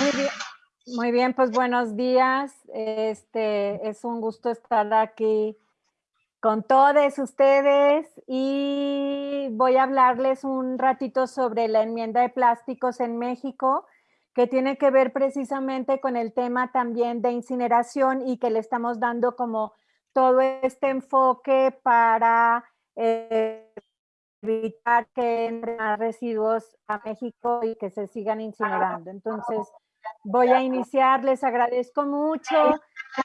Muy bien, muy bien, pues buenos días. Este es un gusto estar aquí con todos ustedes y voy a hablarles un ratito sobre la enmienda de plásticos en México, que tiene que ver precisamente con el tema también de incineración y que le estamos dando como todo este enfoque para eh, evitar que entren residuos a México y que se sigan incinerando. Entonces, voy a iniciar, les agradezco mucho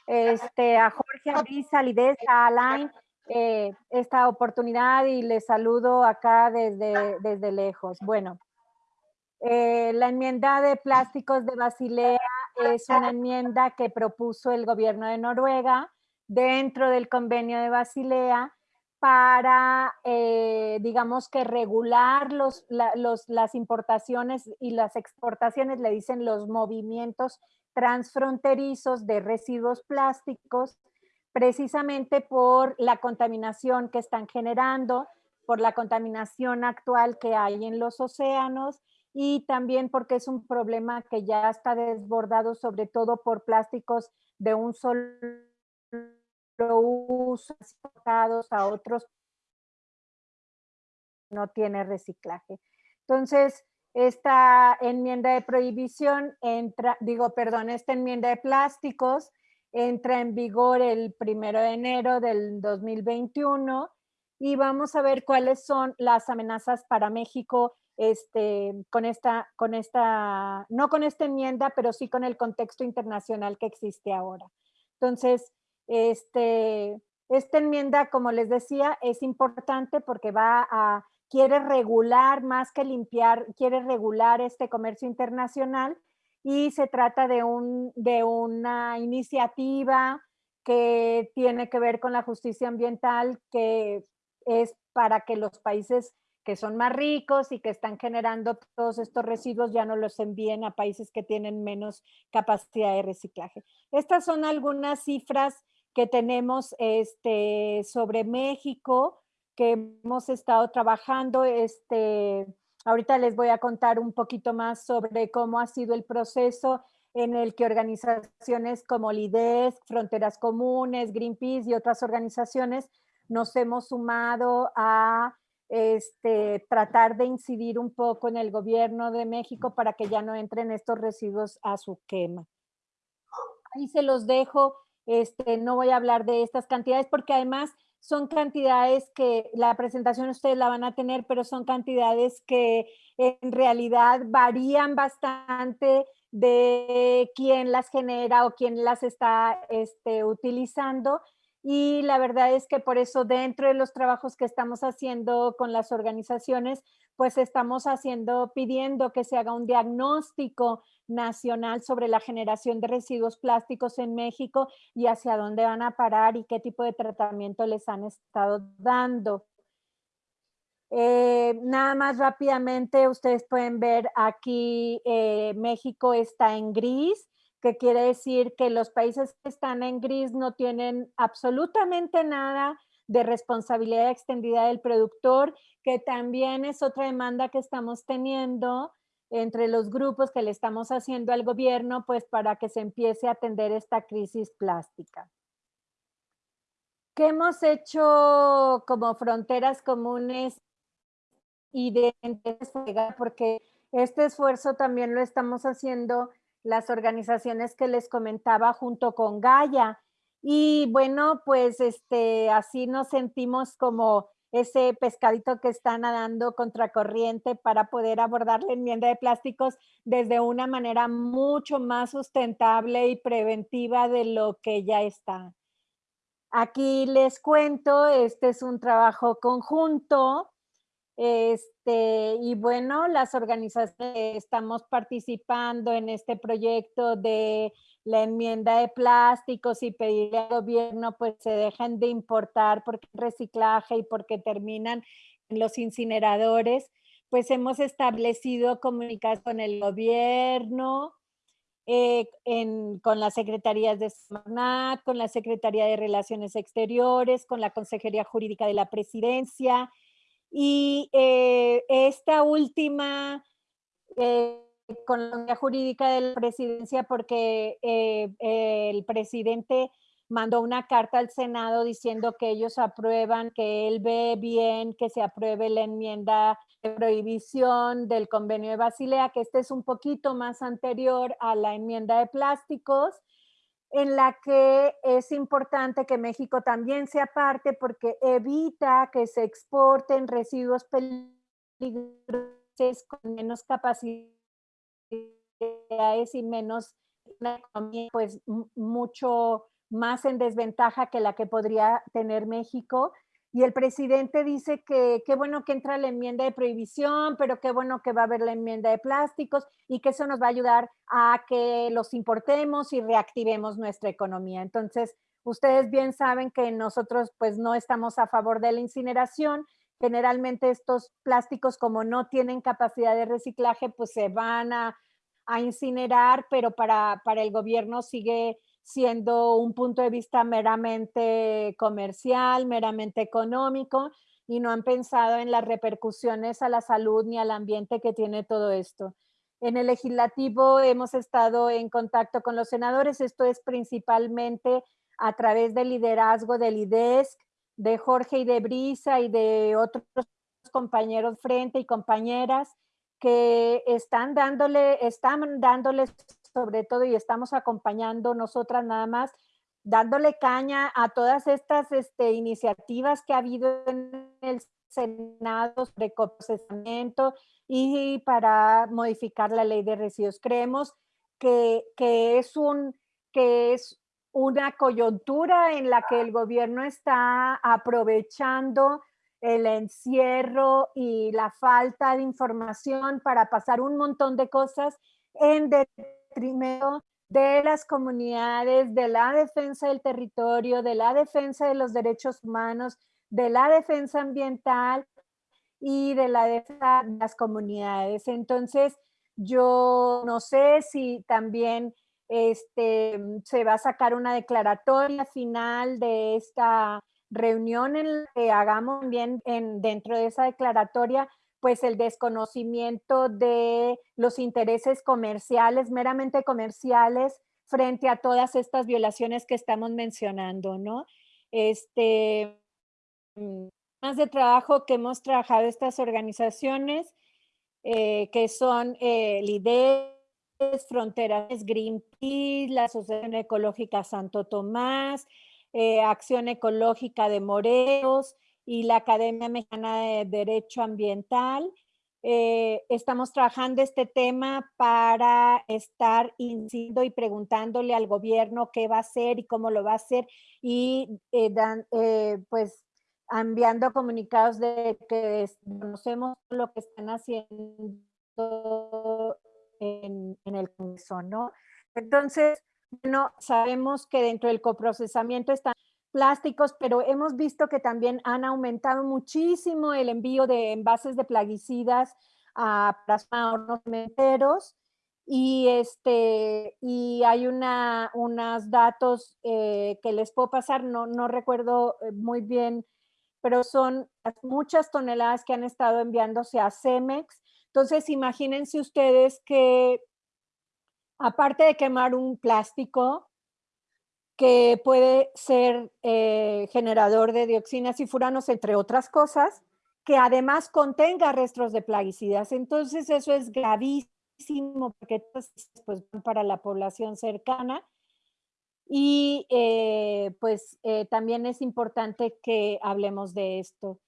este, a Jorge, a Brisa, a Alain, eh, esta oportunidad y les saludo acá desde, desde lejos. Bueno, eh, la enmienda de plásticos de Basilea es una enmienda que propuso el gobierno de Noruega dentro del convenio de Basilea para, eh, digamos que regular los, las importaciones y las exportaciones, le dicen los movimientos transfronterizos de residuos plásticos, precisamente por la contaminación que están generando, por la contaminación actual que hay en los océanos y también porque es un problema que ya está desbordado sobre todo por plásticos de un solo uso a otros no tiene reciclaje. Entonces, esta enmienda de prohibición entra, digo, perdón, esta enmienda de plásticos entra en vigor el primero de enero del 2021 y vamos a ver cuáles son las amenazas para México este, con esta, con esta, no con esta enmienda, pero sí con el contexto internacional que existe ahora. Entonces, este, esta enmienda, como les decía, es importante porque va a, quiere regular más que limpiar, quiere regular este comercio internacional y se trata de, un, de una iniciativa que tiene que ver con la justicia ambiental, que es para que los países que son más ricos y que están generando todos estos residuos ya no los envíen a países que tienen menos capacidad de reciclaje. Estas son algunas cifras que tenemos este, sobre México, que hemos estado trabajando. Este, ahorita les voy a contar un poquito más sobre cómo ha sido el proceso en el que organizaciones como LIDES, Fronteras Comunes, Greenpeace y otras organizaciones nos hemos sumado a este, tratar de incidir un poco en el gobierno de México para que ya no entren estos residuos a su quema. Ahí se los dejo este, no voy a hablar de estas cantidades porque además son cantidades que la presentación ustedes la van a tener, pero son cantidades que en realidad varían bastante de quién las genera o quién las está este, utilizando. Y la verdad es que por eso dentro de los trabajos que estamos haciendo con las organizaciones, pues estamos haciendo, pidiendo que se haga un diagnóstico nacional sobre la generación de residuos plásticos en México y hacia dónde van a parar y qué tipo de tratamiento les han estado dando. Eh, nada más rápidamente, ustedes pueden ver aquí eh, México está en gris, que quiere decir que los países que están en gris no tienen absolutamente nada de responsabilidad extendida del productor, que también es otra demanda que estamos teniendo entre los grupos que le estamos haciendo al gobierno, pues para que se empiece a atender esta crisis plástica. ¿Qué hemos hecho como fronteras comunes y de porque este esfuerzo también lo estamos haciendo las organizaciones que les comentaba junto con Gaia. Y bueno, pues este, así nos sentimos como ese pescadito que está nadando contracorriente para poder abordar la enmienda de plásticos desde una manera mucho más sustentable y preventiva de lo que ya está. Aquí les cuento, este es un trabajo conjunto, este, y bueno, las organizaciones estamos participando en este proyecto de la enmienda de plásticos y pedirle al gobierno pues se dejen de importar porque reciclaje y porque terminan en los incineradores, pues hemos establecido comunicación con el gobierno, eh, con las secretarías de SMARNAT, con la Secretaría de Relaciones Exteriores, con la Consejería Jurídica de la Presidencia y eh, esta última eh, con la jurídica de la presidencia porque eh, el presidente mandó una carta al Senado diciendo que ellos aprueban, que él ve bien que se apruebe la enmienda de prohibición del convenio de Basilea, que este es un poquito más anterior a la enmienda de plásticos, en la que es importante que México también sea parte porque evita que se exporten residuos peligrosos con menos capacidades y menos una economía pues mucho más en desventaja que la que podría tener México. Y el presidente dice que qué bueno que entra la enmienda de prohibición, pero qué bueno que va a haber la enmienda de plásticos y que eso nos va a ayudar a que los importemos y reactivemos nuestra economía. Entonces, ustedes bien saben que nosotros pues no estamos a favor de la incineración. Generalmente estos plásticos como no tienen capacidad de reciclaje, pues se van a, a incinerar, pero para, para el gobierno sigue siendo un punto de vista meramente comercial, meramente económico, y no han pensado en las repercusiones a la salud ni al ambiente que tiene todo esto. En el legislativo hemos estado en contacto con los senadores, esto es principalmente a través del liderazgo del IDESC, de Jorge y de Brisa y de otros compañeros frente y compañeras que están dándole, están dándoles sobre todo y estamos acompañando nosotras nada más, dándole caña a todas estas este, iniciativas que ha habido en el Senado de procesamiento y para modificar la ley de residuos. Creemos que, que, es un, que es una coyuntura en la que el gobierno está aprovechando el encierro y la falta de información para pasar un montón de cosas en de las comunidades, de la defensa del territorio, de la defensa de los derechos humanos, de la defensa ambiental y de la defensa de las comunidades. Entonces, yo no sé si también este, se va a sacar una declaratoria final de esta reunión en la que hagamos bien en, dentro de esa declaratoria pues el desconocimiento de los intereses comerciales, meramente comerciales, frente a todas estas violaciones que estamos mencionando, ¿no? Este, mm, más de trabajo que hemos trabajado estas organizaciones, eh, que son eh, LIDES, Fronteras Greenpeace, la Asociación Ecológica Santo Tomás, eh, Acción Ecológica de Morelos, y la Academia Mexicana de Derecho Ambiental. Eh, estamos trabajando este tema para estar incidiendo y preguntándole al gobierno qué va a hacer y cómo lo va a hacer y eh, eh, pues enviando comunicados de que conocemos lo que están haciendo en, en el Congreso, ¿no? Entonces, bueno, sabemos que dentro del coprocesamiento están plásticos, pero hemos visto que también han aumentado muchísimo el envío de envases de plaguicidas a plasma cementeros. Y este y hay una unos datos eh, que les puedo pasar no, no recuerdo eh, muy bien pero son muchas toneladas que han estado enviándose a Cemex. Entonces imagínense ustedes que aparte de quemar un plástico que puede ser eh, generador de dioxinas y furanos, entre otras cosas, que además contenga restos de plaguicidas. Entonces eso es gravísimo porque pues, para la población cercana. Y eh, pues eh, también es importante que hablemos de esto.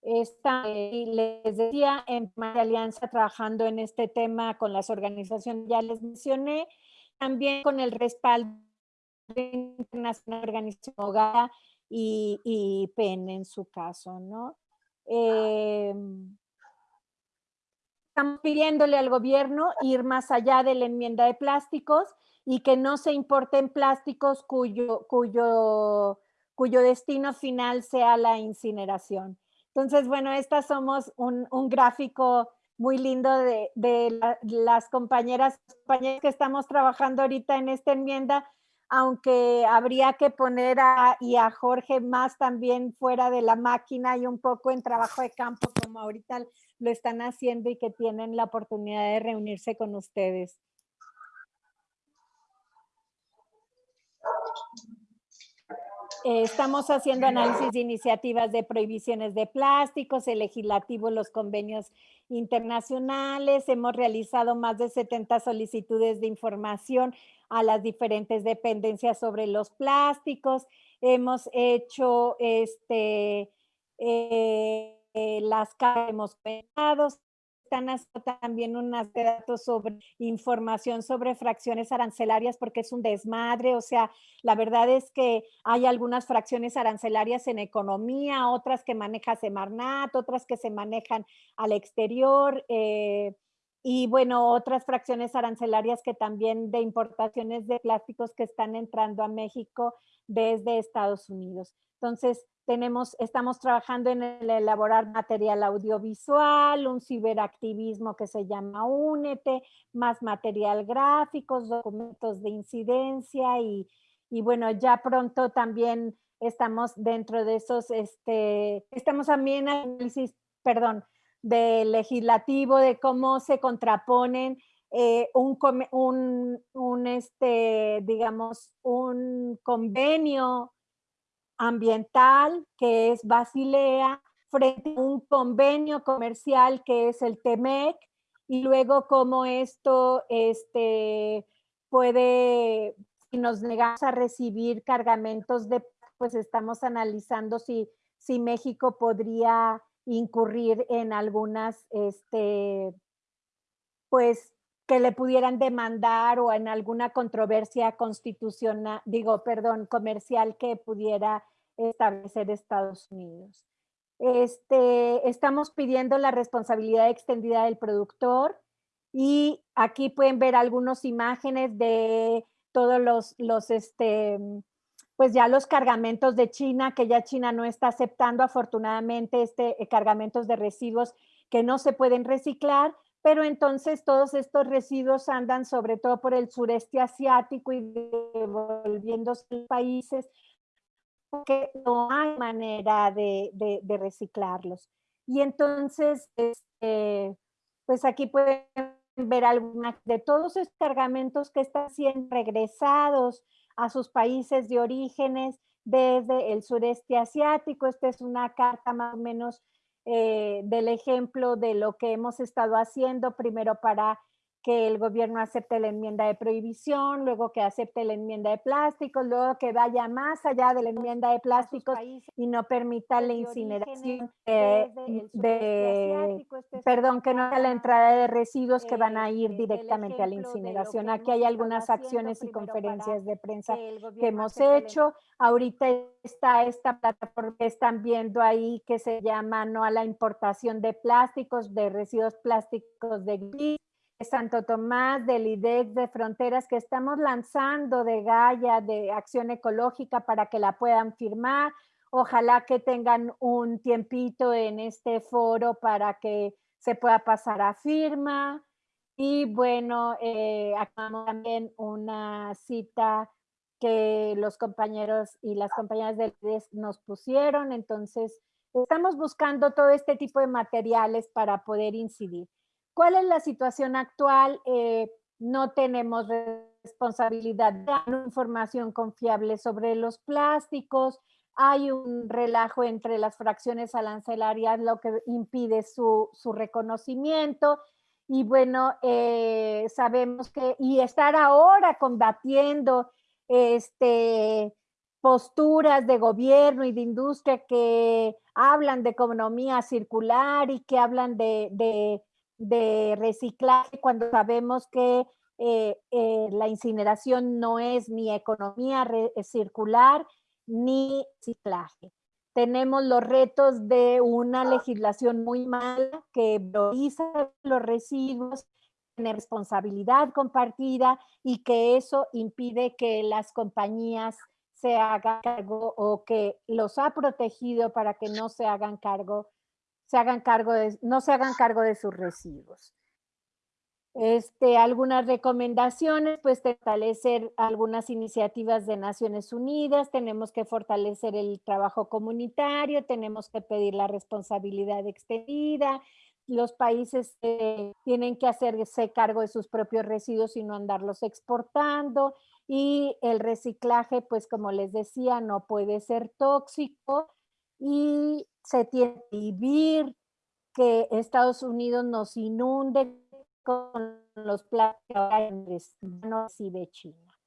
Esta, les decía, en Alianza trabajando en este tema con las organizaciones, ya les mencioné, también con el respaldo Internacional Organización Hogar y, y, PEN en su caso, ¿no? Em, estamos pidiéndole al gobierno ir más allá de la enmienda de plásticos y que no se importen plásticos cuyo, cuyo, cuyo destino final sea la incineración. Entonces, bueno, estas somos un, un gráfico muy lindo de, de las compañeras, compañeras que estamos trabajando ahorita en esta enmienda aunque habría que poner a, y a Jorge más también fuera de la máquina y un poco en trabajo de campo, como ahorita lo están haciendo y que tienen la oportunidad de reunirse con ustedes. Eh, estamos haciendo análisis de iniciativas de prohibiciones de plásticos, el legislativo, los convenios internacionales, hemos realizado más de 70 solicitudes de información a las diferentes dependencias sobre los plásticos, hemos hecho este, eh, las que hemos pensado, también unas datos sobre información sobre fracciones arancelarias porque es un desmadre, o sea, la verdad es que hay algunas fracciones arancelarias en economía, otras que maneja Semarnat, otras que se manejan al exterior, eh, y bueno, otras fracciones arancelarias que también de importaciones de plásticos que están entrando a México desde Estados Unidos. Entonces, tenemos, estamos trabajando en el elaborar material audiovisual, un ciberactivismo que se llama Únete, más material gráficos, documentos de incidencia y, y bueno, ya pronto también estamos dentro de esos, este, estamos también análisis, perdón, de legislativo, de cómo se contraponen eh, un, un, un, este, digamos, un convenio ambiental que es Basilea frente a un convenio comercial que es el TEMEC y luego cómo esto este, puede, si nos negamos a recibir cargamentos de, pues estamos analizando si, si México podría incurrir en algunas, este, pues que le pudieran demandar o en alguna controversia constitucional, digo, perdón, comercial que pudiera establecer Estados Unidos. Este, estamos pidiendo la responsabilidad extendida del productor y aquí pueden ver algunas imágenes de todos los, los este, pues ya los cargamentos de China, que ya China no está aceptando afortunadamente este, eh, cargamentos de residuos que no se pueden reciclar, pero entonces todos estos residuos andan sobre todo por el sureste asiático y devolviéndose a países porque no hay manera de, reciclarlos. Y entonces, este, pues aquí pueden ver algunas de todos esos cargamentos que están siendo regresados a sus países de orígenes desde el sureste asiático. Esta es una carta más o menos eh, del ejemplo de lo que hemos estado haciendo, primero para que el gobierno acepte la enmienda de prohibición, luego que acepte la enmienda de plásticos, luego que vaya más allá de la enmienda de plásticos y no permita la incineración de, perdón, que no sea la entrada de residuos que van a ir directamente a la incineración. Aquí hay algunas acciones y conferencias de prensa que hemos hecho. Ahorita está esta plataforma que están viendo ahí que se llama No a la importación de plásticos, de residuos plásticos de gris Santo Tomás, del IDEX de Fronteras, que estamos lanzando de Gaia, de Acción Ecológica, para que la puedan firmar. Ojalá que tengan un tiempito en este foro para que se pueda pasar a firma. Y bueno, eh, acabamos también una cita que los compañeros y las compañeras del IDEX nos pusieron. Entonces, estamos buscando todo este tipo de materiales para poder incidir. ¿Cuál es la situación actual? Eh, no tenemos responsabilidad de información confiable sobre los plásticos, hay un relajo entre las fracciones arancelarias, lo que impide su, reconocimiento. Y bueno, eh, sabemos que, y estar ahora combatiendo este, posturas de gobierno y de industria que hablan de economía circular y que hablan de reciclaje cuando sabemos que eh, eh, la incineración no es ni economía eh, circular ni reciclaje. Tenemos los retos de una legislación muy mala que prioriza los residuos, tiene responsabilidad compartida y que eso impide que las compañías se hagan cargo o que los ha protegido para que no se hagan cargo se hagan cargo de, no se hagan cargo de sus residuos. Este, algunas recomendaciones, pues fortalecer algunas iniciativas de Naciones Unidas, tenemos que fortalecer el trabajo comunitario, tenemos que pedir la responsabilidad extendida, los países eh, tienen que hacerse cargo de sus propios residuos y no andarlos exportando, y el reciclaje, pues como les decía, no puede ser tóxico, y se tiene que vivir que Estados Unidos nos inunde con los plásticos no recibe China.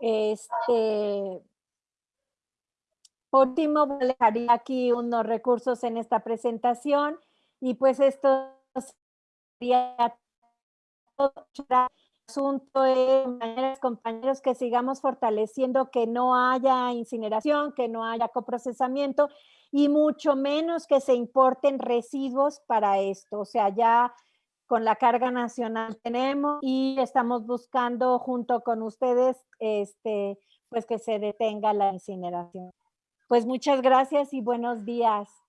Este, por último, dejaría aquí unos recursos en esta presentación y pues esto sería todo asunto de compañeros que sigamos fortaleciendo que no haya incineración, que no haya coprocesamiento y mucho menos que se importen residuos para esto. O sea, ya con la carga nacional tenemos y estamos buscando junto con ustedes este, pues que se detenga la incineración. Pues muchas gracias y buenos días.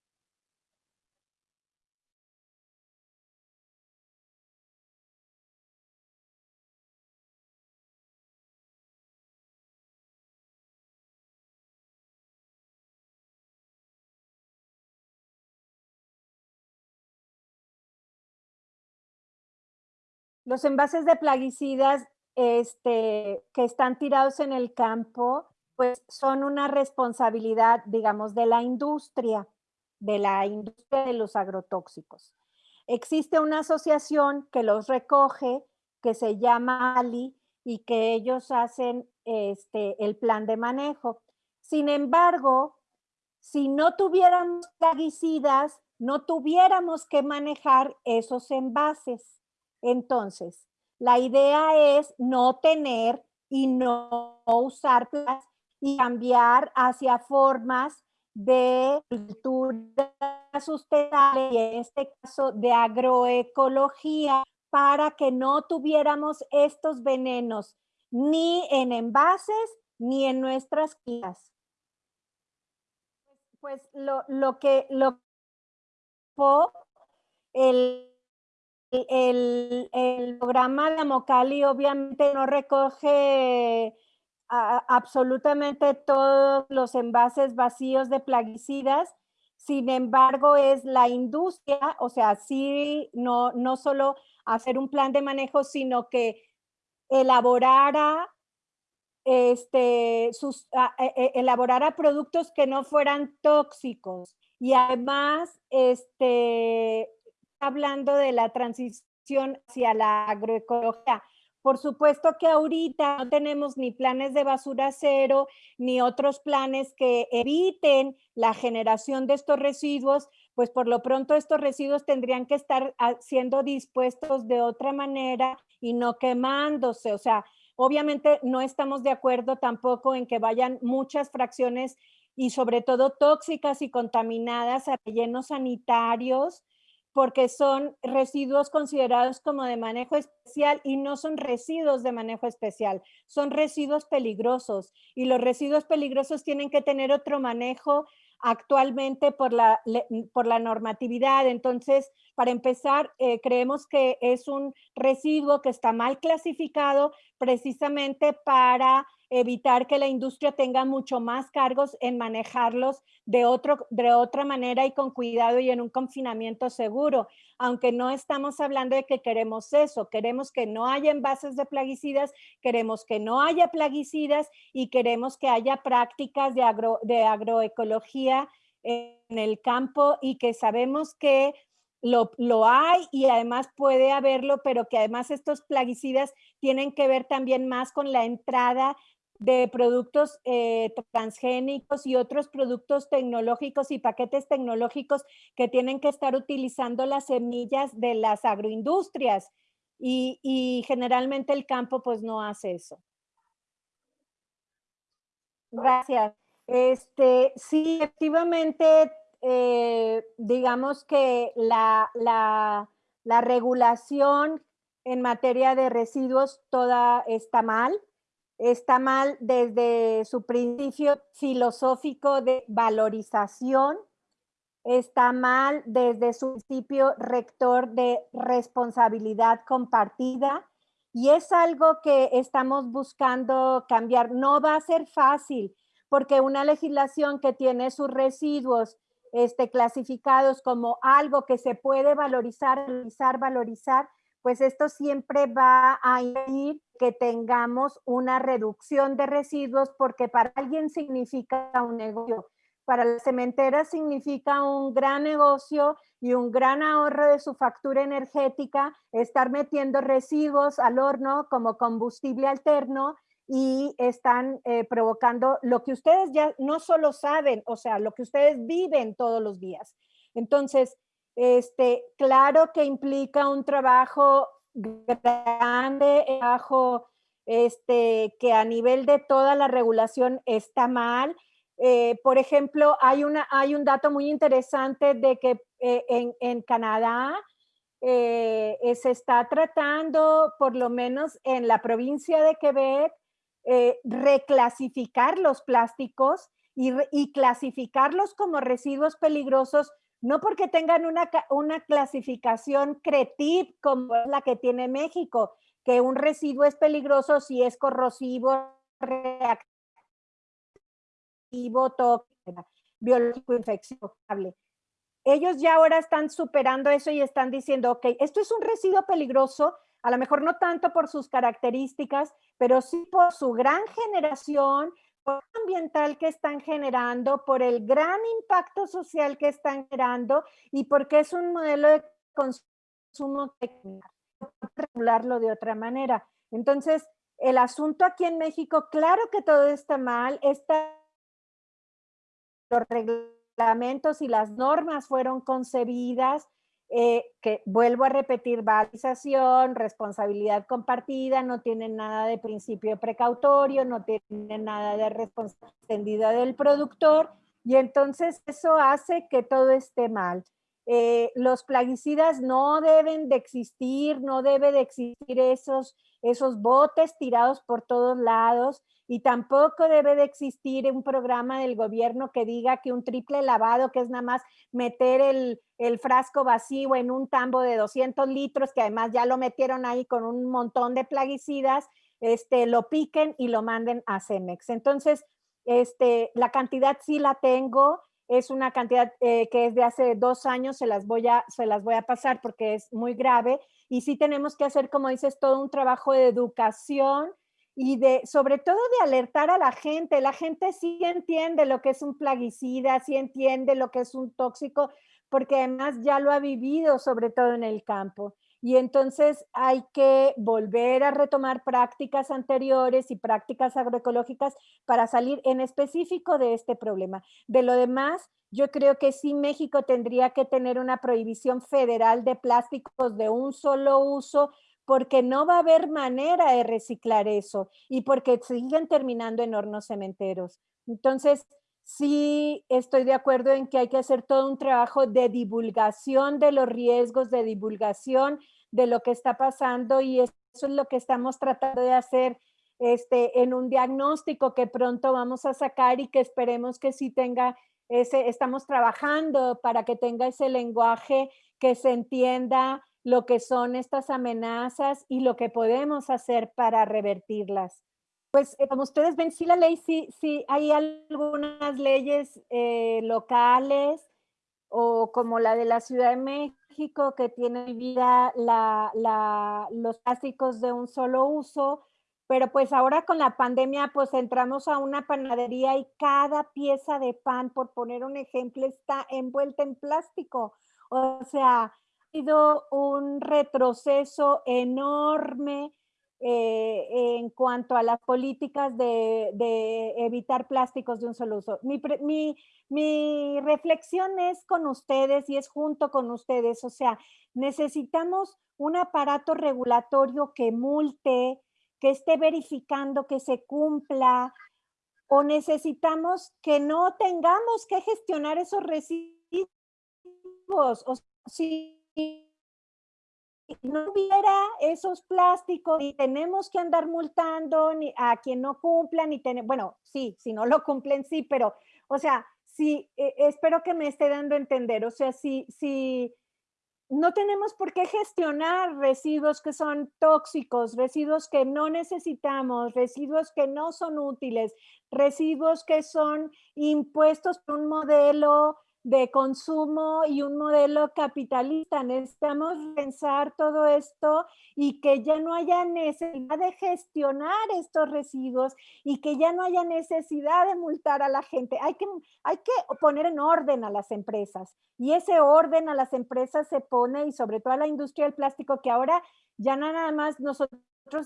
Los envases de plaguicidas este, que están tirados en el campo, pues son una responsabilidad, digamos, de la industria, de la industria de los agrotóxicos. Existe una asociación que los recoge, que se llama ALI, y que ellos hacen este, el plan de manejo. Sin embargo, si no tuviéramos plaguicidas, no tuviéramos que manejar esos envases. Entonces, la idea es no tener y no usar plástico y cambiar hacia formas de cultura sustentable y en este caso de agroecología para que no tuviéramos estos venenos ni en envases ni en nuestras guías. Pues lo, lo que lo el el, programa de Amocali obviamente no recoge absolutamente todos los envases vacíos de plaguicidas, sin embargo es la industria, o sea, sí, no, no solo hacer un plan de manejo, sino que elaborara este, sus, e, e, elaborara productos que no fueran tóxicos. Y además este, hablando de la transición hacia la agroecología. Por supuesto que ahorita no tenemos ni planes de basura cero, ni otros planes que eviten la generación de estos residuos, pues por lo pronto estos residuos tendrían que estar siendo dispuestos de otra manera y no quemándose. O sea, obviamente no estamos de acuerdo tampoco en que vayan muchas fracciones y sobre todo tóxicas y contaminadas a rellenos sanitarios, porque son residuos considerados como de manejo especial y no son residuos de manejo especial, son residuos peligrosos y los residuos peligrosos tienen que tener otro manejo actualmente por la, por la normatividad. Entonces, para empezar, eh, creemos que es un residuo que está mal clasificado precisamente para evitar que la industria tenga mucho más cargos en manejarlos de, otro, de otra manera y con cuidado y en un confinamiento seguro. Aunque no estamos hablando de que queremos eso, queremos que no haya envases de plaguicidas, queremos que no haya plaguicidas y queremos que haya prácticas de, agro, de agroecología en el campo y que sabemos que lo, lo, hay y además puede haberlo, pero que además estos plaguicidas tienen que ver también más con la entrada de productos eh, transgénicos y otros productos tecnológicos y paquetes tecnológicos que tienen que estar utilizando las semillas de las agroindustrias y, generalmente el campo pues no hace eso. Gracias. Este, sí, efectivamente, eh, digamos que la, la, la regulación en materia de residuos toda está mal está mal desde su principio filosófico de valorización está mal desde su principio rector de responsabilidad compartida y es algo que estamos buscando cambiar. No va a ser fácil porque una legislación que tiene sus residuos este, clasificados como algo que se puede valorizar, valorizar, valorizar, pues esto siempre va a ir que tengamos una reducción de residuos porque para alguien significa un negocio. Para la cementera significa un gran negocio y un gran ahorro de su factura energética, estar metiendo residuos al horno como combustible alterno y están eh, provocando lo que ustedes ya no solo saben, o sea, lo que ustedes viven todos los días. Entonces, este, claro que implica un trabajo grande, trabajo este, que a nivel de toda la regulación está mal. Eh, por ejemplo, hay, una, hay un dato muy interesante de que eh, en, en, Canadá se está tratando, por lo menos en la provincia de Quebec, eh, reclasificar los plásticos y, clasificarlos como residuos peligrosos, no porque tengan una, una clasificación CRETIP como la que tiene México, que un residuo es peligroso si es corrosivo, reactivo, tóxico, biológico, infecciable. Ellos ya ahora están superando eso y están diciendo, ok, esto es un residuo peligroso, a lo mejor no tanto por sus características, pero sí por su gran generación, ambiental que están generando, por el gran impacto social que están generando y porque es un modelo de consumo técnico, regularlo de otra manera. Entonces, el asunto aquí en México, claro que todo está mal, está los reglamentos y las normas fueron concebidas eh, que vuelvo a repetir, valorización, responsabilidad compartida, no tienen nada de principio precautorio, no tienen nada de responsabilidad del productor y entonces eso hace que todo esté mal. Eh, los plaguicidas no deben de existir, no debe de existir esos, esos botes tirados por todos lados y tampoco debe de existir un programa del gobierno que diga que un triple lavado, que es nada más meter el, el frasco vacío en un tambo de 200 litros, que además ya lo metieron ahí con un montón de plaguicidas, este, lo piquen y lo manden a Cemex. Entonces, este, la cantidad sí la tengo, es una cantidad eh, que es de hace dos años, se las, voy a, se las voy a pasar porque es muy grave y sí tenemos que hacer, como dices, todo un trabajo de educación y de, sobre todo de alertar a la gente. La gente sí entiende lo que es un plaguicida, sí entiende lo que es un tóxico, porque además ya lo ha vivido, sobre todo en el campo. Y entonces hay que volver a retomar prácticas anteriores y prácticas agroecológicas para salir en específico de este problema. De lo demás, yo creo que sí México tendría que tener una prohibición federal de plásticos de un solo uso porque no va a haber manera de reciclar eso y porque siguen terminando en hornos cementeros. Entonces, sí estoy de acuerdo en que hay que hacer todo un trabajo de divulgación de los riesgos, de divulgación de lo que está pasando y eso es lo que estamos tratando de hacer este, en un diagnóstico que pronto vamos a sacar y que esperemos que sí tenga ese, estamos trabajando para que tenga ese lenguaje que se entienda lo que son estas amenazas y lo que podemos hacer para revertirlas. Pues eh, como ustedes ven, sí la ley, sí, sí hay algunas leyes eh, locales o como la de la Ciudad de México que tiene vida la, los plásticos de un solo uso, pero pues ahora con la pandemia pues entramos a una panadería y cada pieza de pan, por poner un ejemplo, está envuelta en plástico. O sea, un retroceso enorme eh, en cuanto a las políticas de, evitar plásticos de un solo uso. Mi, mi, reflexión es con ustedes y es junto con ustedes, o sea, necesitamos un aparato regulatorio que multe, que esté verificando que se cumpla, o necesitamos que no tengamos que gestionar esos residuos, o si no hubiera esos plásticos, ni tenemos que andar multando ni a quien no cumpla, ni tener, bueno, sí, si no lo cumplen, sí, pero, o sea, si, eh, espero que me esté dando a entender, o sea, si, si no tenemos por qué gestionar residuos que son tóxicos, residuos que no necesitamos, residuos que no son útiles, residuos que son impuestos por un modelo de consumo y un modelo capitalista. Necesitamos pensar todo esto y que ya no haya necesidad de gestionar estos residuos y que ya no haya necesidad de multar a la gente. Hay que, hay que poner en orden a las empresas y ese orden a las empresas se pone y sobre todo a la industria del plástico que ahora ya nada más nosotros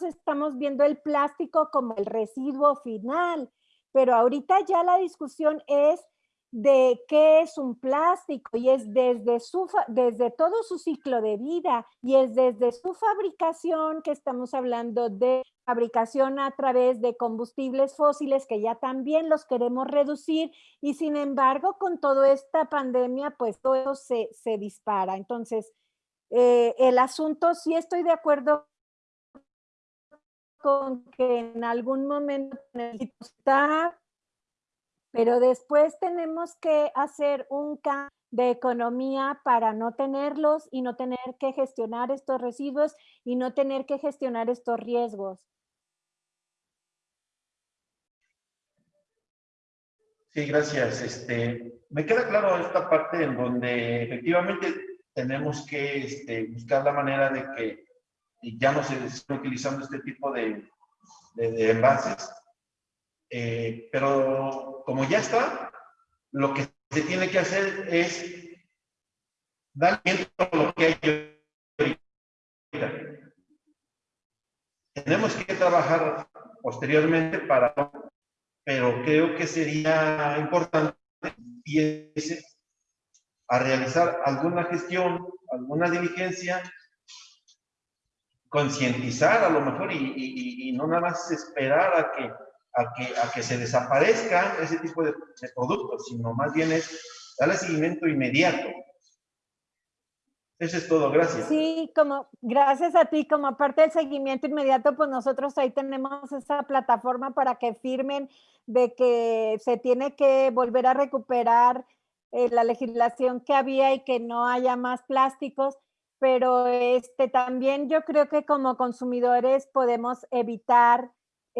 estamos viendo el plástico como el residuo final, pero ahorita ya la discusión es de qué es un plástico y es desde, su, desde todo su ciclo de vida y es desde su fabricación que estamos hablando de fabricación a través de combustibles fósiles que ya también los queremos reducir y sin embargo con toda esta pandemia pues todo se, se dispara. Entonces, eh, el asunto sí estoy de acuerdo con que en algún momento necesita pero después tenemos que hacer un cambio de economía para no tenerlos y no tener que gestionar estos residuos y no tener que gestionar estos riesgos. Sí, gracias. Este, me queda claro esta parte en donde efectivamente tenemos que este, buscar la manera de que ya no se esté utilizando este tipo de, de envases eh, pero como ya está, lo que se tiene que hacer es dar a lo que hay Tenemos que trabajar posteriormente para, pero creo que sería importante a realizar alguna gestión, alguna diligencia, concientizar a lo mejor y no nada más esperar a que a que, a que se desaparezcan ese tipo de, productos, sino más bien es darle seguimiento inmediato. Eso es todo, gracias. Sí, como gracias a ti, como parte del seguimiento inmediato, pues nosotros ahí tenemos esa plataforma para que firmen de que se tiene que volver a recuperar eh, la legislación que había y que no haya más plásticos, pero este también yo creo que como consumidores podemos evitar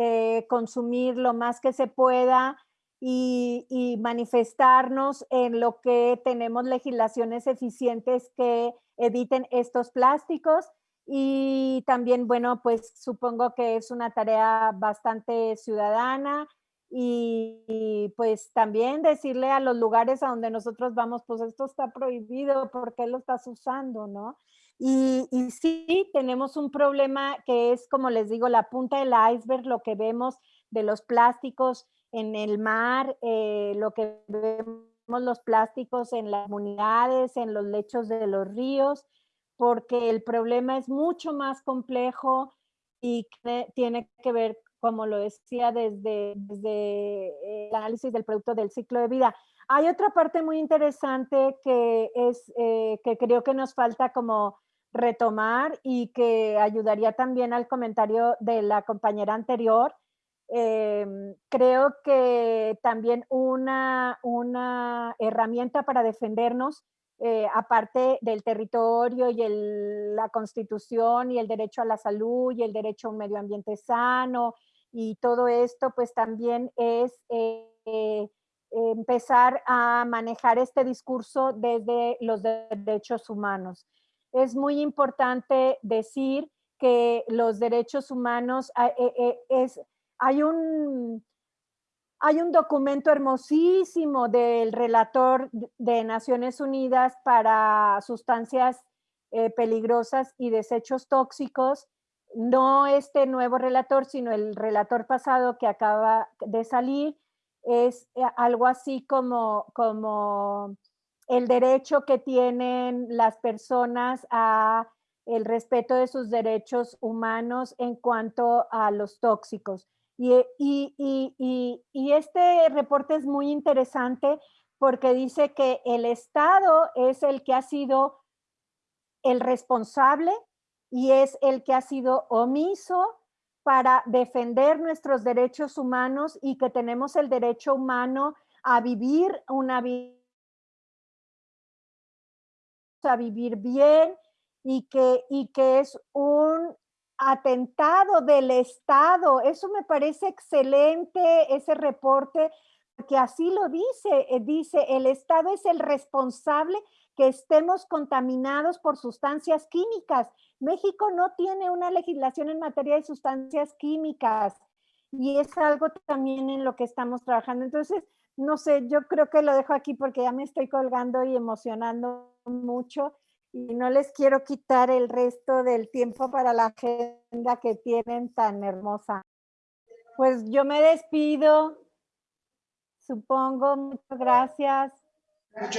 eh, consumir lo más que se pueda y, manifestarnos en lo que tenemos legislaciones eficientes que eviten estos plásticos y también, bueno, pues supongo que es una tarea bastante ciudadana y, pues también decirle a los lugares a donde nosotros vamos, pues esto está prohibido, ¿por qué lo estás usando, no? Y, sí, tenemos un problema que es, como les digo, la punta del iceberg, lo que vemos de los plásticos en el mar, eh, lo que vemos los plásticos en las comunidades, en los lechos de los ríos, porque el problema es mucho más complejo y tiene que ver, como lo decía, desde, desde el análisis del producto del ciclo de vida. Hay otra parte muy interesante que es eh, que creo que nos falta como retomar y que ayudaría también al comentario de la compañera anterior. Em, creo que también una, una herramienta para defendernos, eh, aparte del territorio y la constitución y el derecho a la salud y el derecho a un medio ambiente sano y todo esto, pues también es eh, empezar a manejar este discurso desde los derechos humanos es muy importante decir que los derechos humanos, ah, eh, eh, es, hay, un, hay un documento hermosísimo del relator de Naciones Unidas para sustancias eh, peligrosas y desechos tóxicos, no este nuevo relator, sino el relator pasado que acaba de salir, es algo así como, como el derecho que tienen las personas a el respeto de sus derechos humanos en cuanto a los tóxicos. Y, y, este reporte es muy interesante porque dice que el Estado es el que ha sido el responsable y es el que ha sido omiso para defender nuestros derechos humanos y que tenemos el derecho humano a vivir una vida, a vivir bien y que, y que es un atentado del Estado. Eso me parece excelente, ese reporte, que así lo dice, eh, dice, el Estado es el responsable que estemos contaminados por sustancias químicas. México no tiene una legislación en materia de sustancias químicas y es algo también en lo que estamos trabajando. Entonces, no sé, yo creo que lo dejo aquí porque ya me estoy colgando y emocionando mucho y no les quiero quitar el resto del tiempo para la agenda que tienen tan hermosa. Pues yo me despido, supongo. Muchas gracias. Muchas